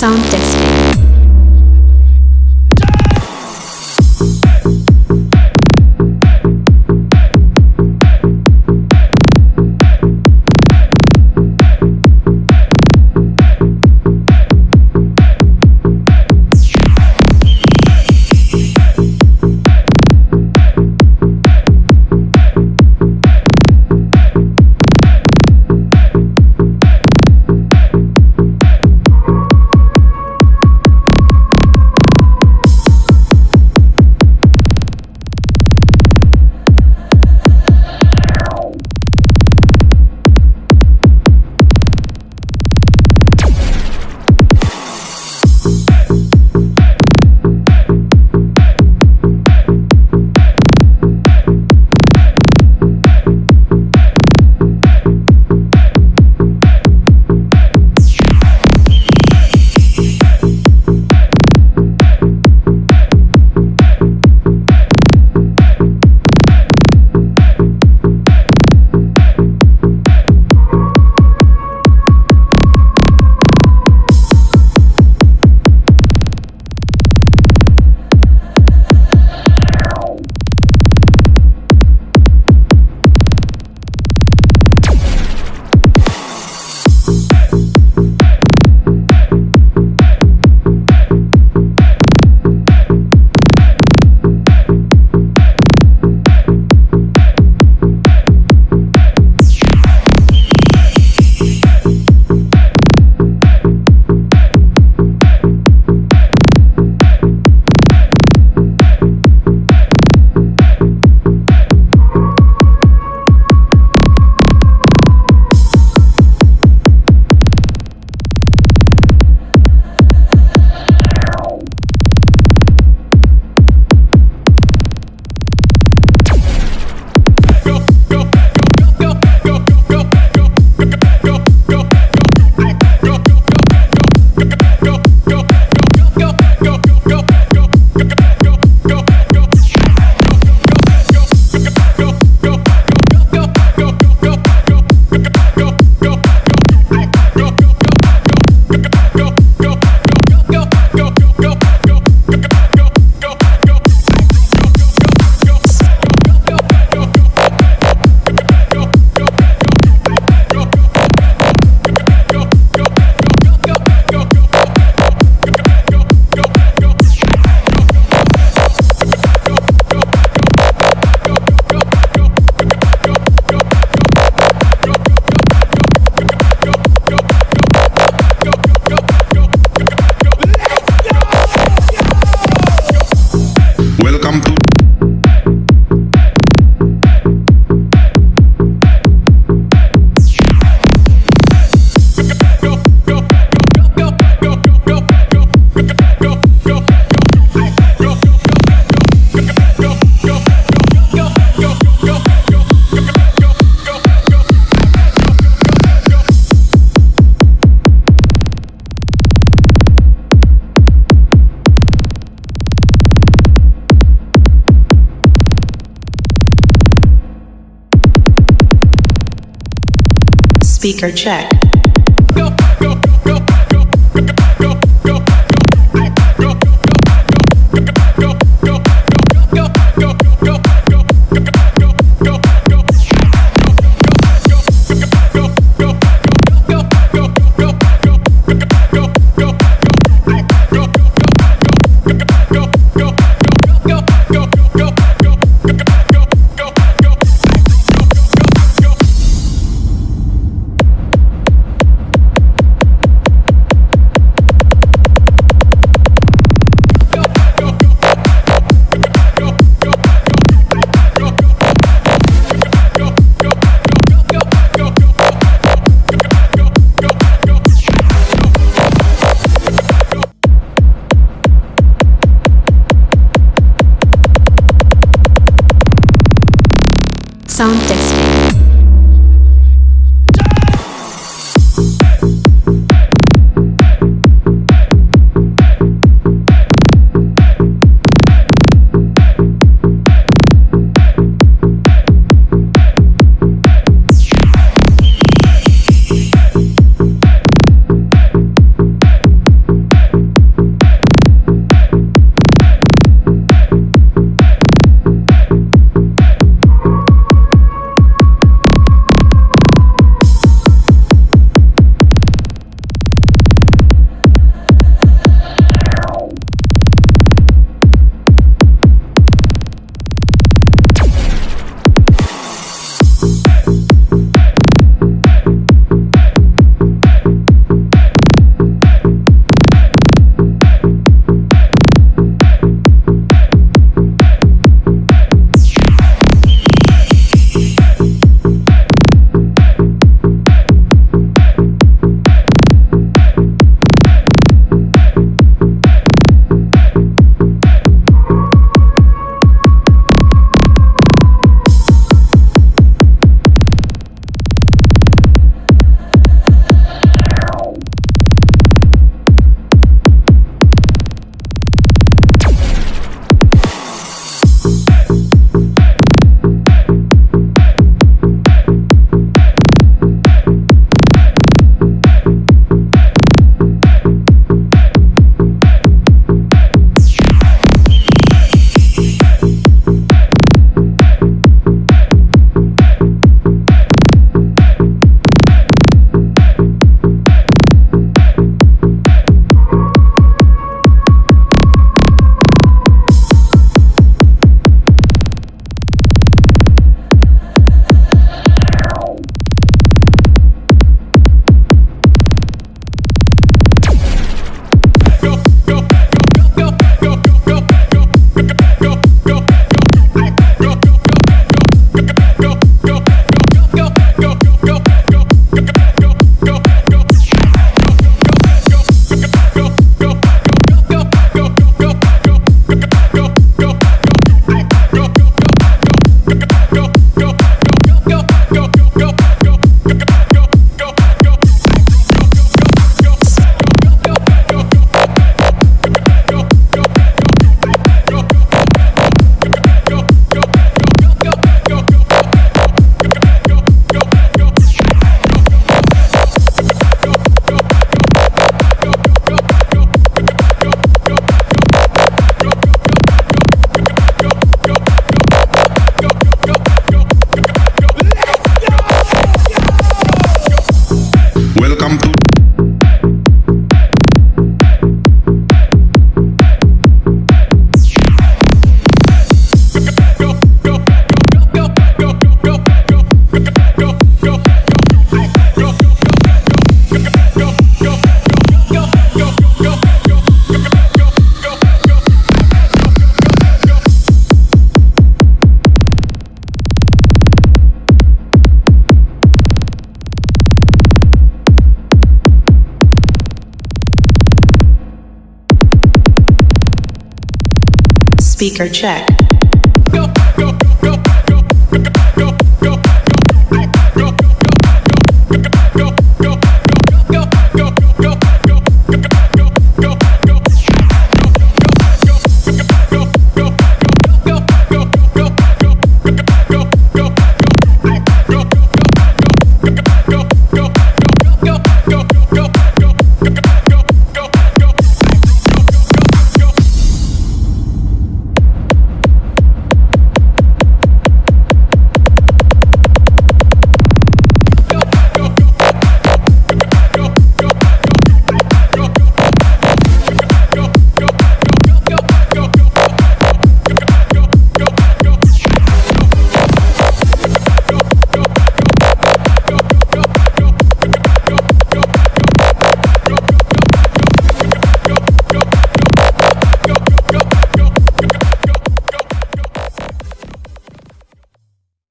Sound testing. Speaker check. Sound testing. Speaker check.